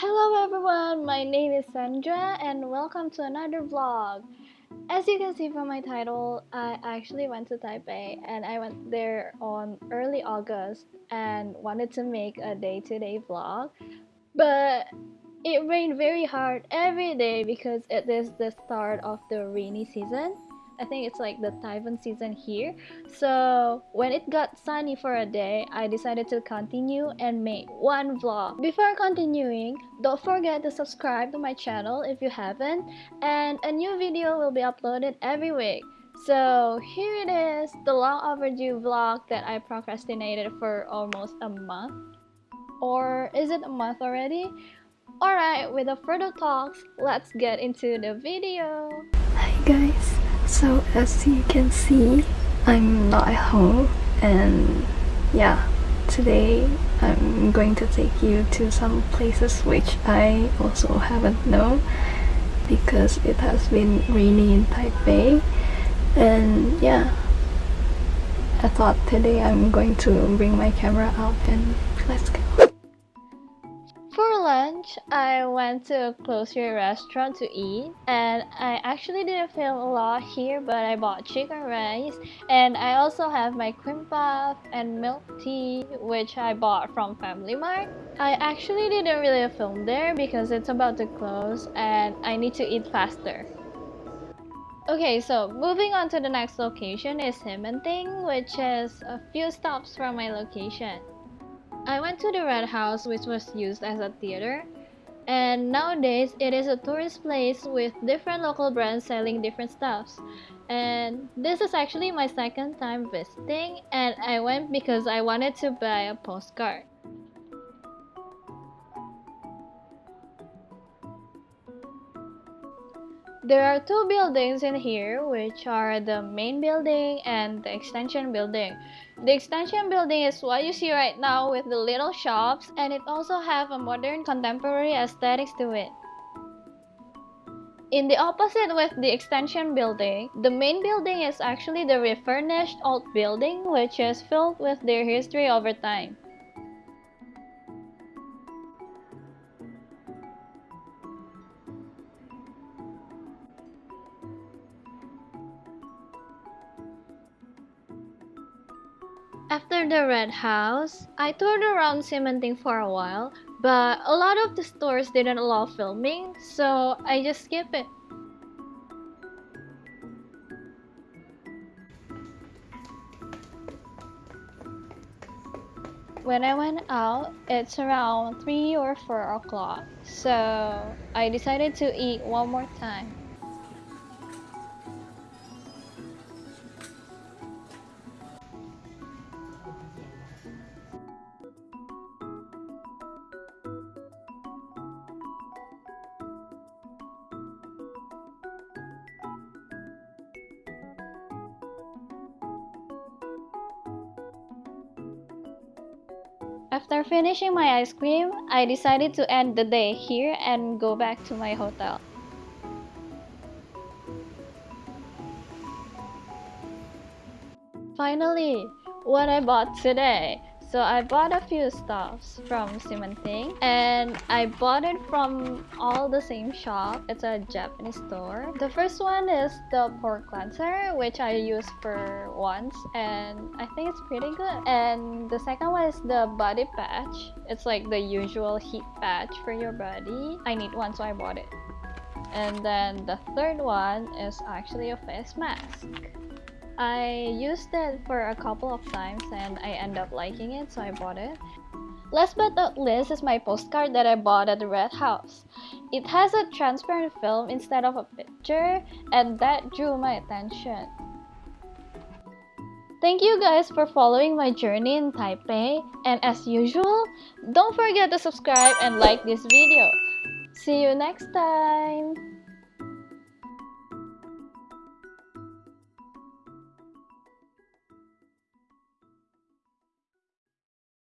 Hello everyone, my name is Sandra and welcome to another vlog. As you can see from my title, I actually went to Taipei and I went there on early August and wanted to make a day-to-day -day vlog. But it rained very hard every day because it is the start of the rainy season I think it's like the typhoon season here. So when it got sunny for a day, I decided to continue and make one vlog. Before continuing, don't forget to subscribe to my channel if you haven't, and a new video will be uploaded every week. So here it is, the long overdue vlog that I procrastinated for almost a month. Or is it a month already? Alright, without further talks, let's get into the video. Hi guys, so as you can see, I'm not at home and yeah, today I'm going to take you to some places which I also haven't known because it has been rainy in Taipei. And yeah, I thought today I'm going to bring my camera out and let's go lunch, I went to a grocery restaurant to eat and I actually didn't film a lot here but I bought chicken rice and I also have my puff and milk tea which I bought from Family Mart. I actually didn't really film there because it's about to close and I need to eat faster. Okay, so moving on to the next location is Ximending, which is a few stops from my location. I went to the Red House which was used as a theater and nowadays it is a tourist place with different local brands selling different stuffs and this is actually my second time visiting and I went because I wanted to buy a postcard. There are two buildings in here, which are the main building and the extension building. The extension building is what you see right now with the little shops, and it also have a modern contemporary aesthetics to it. In the opposite with the extension building, the main building is actually the refurnished old building which is filled with their history over time. After the Red House, I toured around Ximending for a while, but a lot of the stores didn't allow filming, so I just skipped it. When I went out, it's around 3 or 4 o'clock, so I decided to eat one more time. After finishing my ice cream, I decided to end the day here and go back to my hotel. Finally, what I bought today. So I bought a few stuffs from Ximending and I bought it from all the same shop. It's a Japanese store. The first one is the pore cleanser which I used for once and I think it's pretty good. And the second one is the body patch. It's like the usual heat patch for your body. I need one so I bought it. And then the third one is actually a face mask. I used it for a couple of times and I end up liking it so I bought it. Last but not least is my postcard that I bought at the Red House. It has a transparent film instead of a picture and that drew my attention. Thank you guys for following my journey in Taipei and as usual, don't forget to subscribe and like this video. See you next time!